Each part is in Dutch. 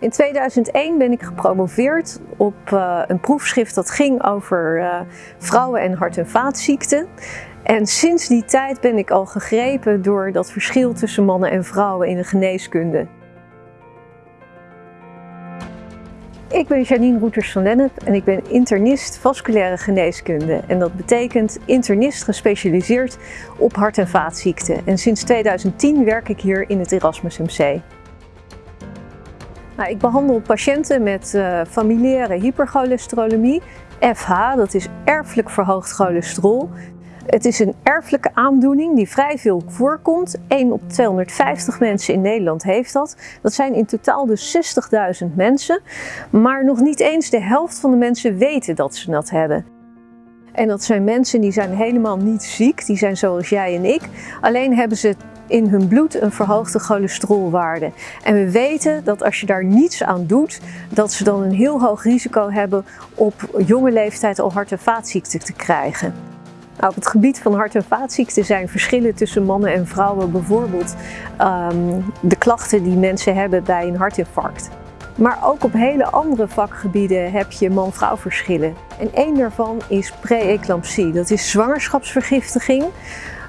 In 2001 ben ik gepromoveerd op uh, een proefschrift dat ging over uh, vrouwen en hart- en vaatziekten. En sinds die tijd ben ik al gegrepen door dat verschil tussen mannen en vrouwen in de geneeskunde. Ik ben Janine Roeters van Lennep en ik ben internist vasculaire geneeskunde. En dat betekent internist gespecialiseerd op hart- en vaatziekten. En sinds 2010 werk ik hier in het Erasmus MC. Nou, ik behandel patiënten met uh, familiaire hypercholesterolemie, FH, dat is erfelijk verhoogd cholesterol. Het is een erfelijke aandoening die vrij veel voorkomt. 1 op 250 mensen in Nederland heeft dat. Dat zijn in totaal dus 60.000 mensen. Maar nog niet eens de helft van de mensen weten dat ze dat hebben. En dat zijn mensen die zijn helemaal niet ziek, die zijn zoals jij en ik. Alleen hebben ze in hun bloed een verhoogde cholesterolwaarde. En we weten dat als je daar niets aan doet, dat ze dan een heel hoog risico hebben op jonge leeftijd al hart- en vaatziekten te krijgen. Nou, op het gebied van hart- en vaatziekten zijn verschillen tussen mannen en vrouwen bijvoorbeeld um, de klachten die mensen hebben bij een hartinfarct. Maar ook op hele andere vakgebieden heb je man-vrouw verschillen. En één daarvan is pre-eclampsie, dat is zwangerschapsvergiftiging.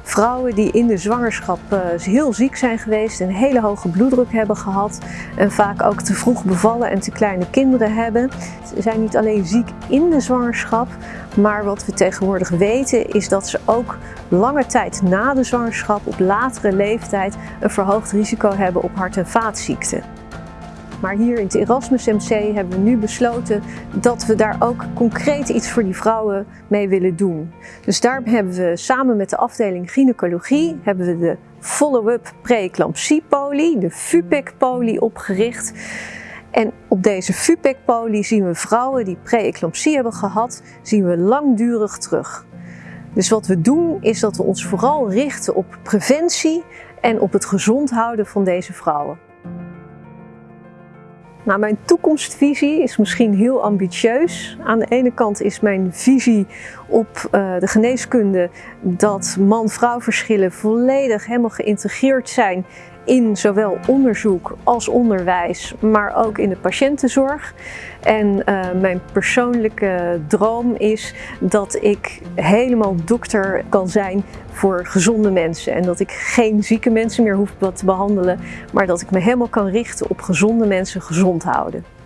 Vrouwen die in de zwangerschap uh, heel ziek zijn geweest, een hele hoge bloeddruk hebben gehad en vaak ook te vroeg bevallen en te kleine kinderen hebben. Ze zijn niet alleen ziek in de zwangerschap, maar wat we tegenwoordig weten is dat ze ook lange tijd na de zwangerschap, op latere leeftijd, een verhoogd risico hebben op hart- en vaatziekten. Maar hier in het Erasmus MC hebben we nu besloten dat we daar ook concreet iets voor die vrouwen mee willen doen. Dus daar hebben we samen met de afdeling gynaecologie hebben we de follow-up preeclampsie-poli, de FUPEC-poli opgericht. En op deze FUPEC-poli zien we vrouwen die preeclampsie hebben gehad, zien we langdurig terug. Dus wat we doen is dat we ons vooral richten op preventie en op het gezond houden van deze vrouwen. Nou, mijn toekomstvisie is misschien heel ambitieus. Aan de ene kant is mijn visie op uh, de geneeskunde dat man-vrouw verschillen volledig helemaal geïntegreerd zijn in zowel onderzoek als onderwijs, maar ook in de patiëntenzorg. En uh, mijn persoonlijke droom is dat ik helemaal dokter kan zijn voor gezonde mensen. En dat ik geen zieke mensen meer hoef te behandelen, maar dat ik me helemaal kan richten op gezonde mensen gezond houden.